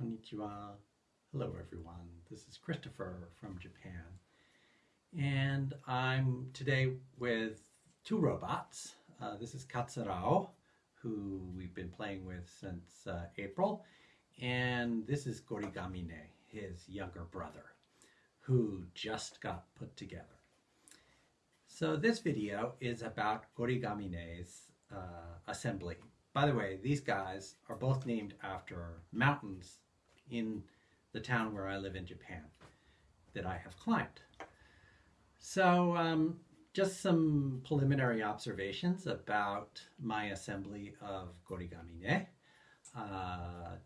Konnichiwa. Hello everyone. This is Christopher from Japan. And I'm today with two robots. Uh, this is Katsurao, who we've been playing with since uh, April. And this is Gorigamine, his younger brother, who just got put together. So this video is about Gorigamine's uh, assembly. By the way, these guys are both named after mountains in the town where I live in Japan that I have climbed. So um, just some preliminary observations about my assembly of Gorigamine. Uh,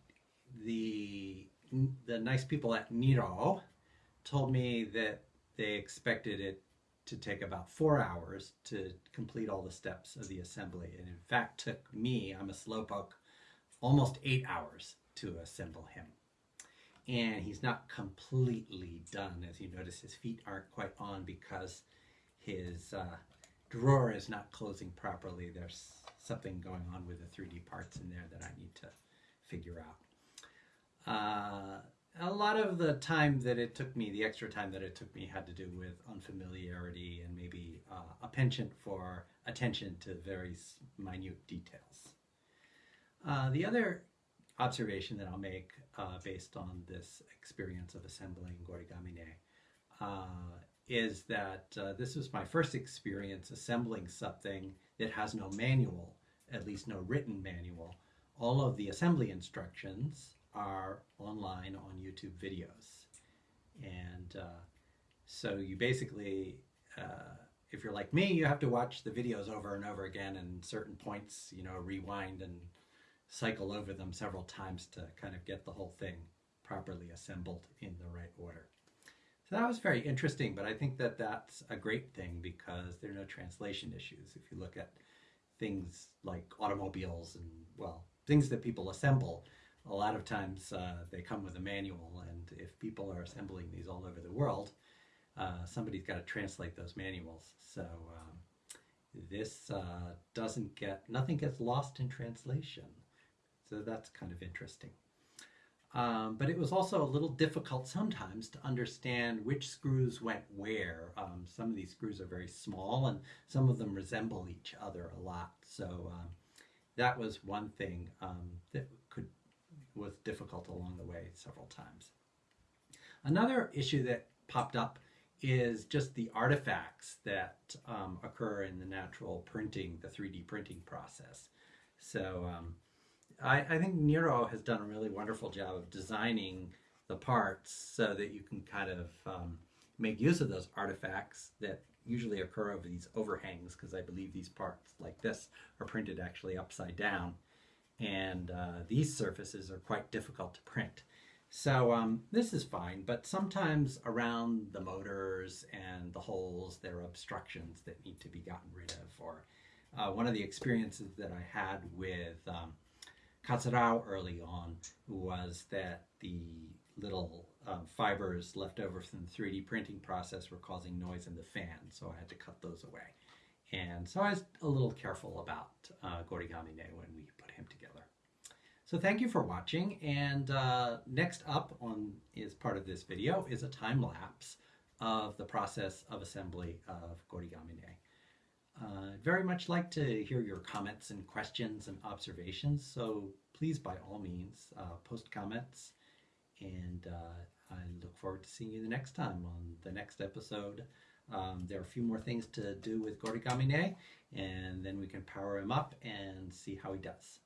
the, the nice people at Niro told me that they expected it to take about four hours to complete all the steps of the assembly. And in fact, took me, I'm a slowpoke, almost eight hours to assemble him. And he's not completely done. As you notice, his feet aren't quite on because his uh, drawer is not closing properly. There's something going on with the 3D parts in there that I need to figure out. Uh, a lot of the time that it took me, the extra time that it took me had to do with unfamiliarity and maybe uh, a penchant for attention to very minute details. Uh, the other observation that I'll make uh, based on this experience of assembling Gorigamine uh, is that uh, this was my first experience assembling something that has no manual, at least no written manual. All of the assembly instructions are online on YouTube videos. And uh, so you basically, uh, if you're like me, you have to watch the videos over and over again and certain points, you know, rewind and cycle over them several times to kind of get the whole thing properly assembled in the right order. So that was very interesting, but I think that that's a great thing because there are no translation issues. If you look at things like automobiles and, well, things that people assemble, a lot of times uh, they come with a manual and if people are assembling these all over the world, uh, somebody's got to translate those manuals. So um, this uh, doesn't get, nothing gets lost in translation. So that's kind of interesting. Um, but it was also a little difficult sometimes to understand which screws went where. Um, some of these screws are very small and some of them resemble each other a lot. So um, that was one thing um, that could was difficult along the way several times. Another issue that popped up is just the artifacts that um, occur in the natural printing, the 3D printing process. So um, I, I, think Nero has done a really wonderful job of designing the parts so that you can kind of um, make use of those artifacts that usually occur over these overhangs because I believe these parts like this are printed actually upside down and uh, these surfaces are quite difficult to print. So um, this is fine, but sometimes around the motors and the holes there are obstructions that need to be gotten rid of. Or uh, one of the experiences that I had with um, Katsurao early on was that the little um, fibers left over from the 3D printing process were causing noise in the fan, so I had to cut those away. And so I was a little careful about uh, Gorigamine when we put him together. So thank you for watching. And uh, next up on is part of this video is a time lapse of the process of assembly of Gorigamine. Uh, I'd very much like to hear your comments and questions and observations, so please, by all means, uh, post comments. And uh, I look forward to seeing you the next time on the next episode. Um, there are a few more things to do with Gorigamine, and then we can power him up and see how he does.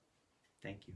Thank you.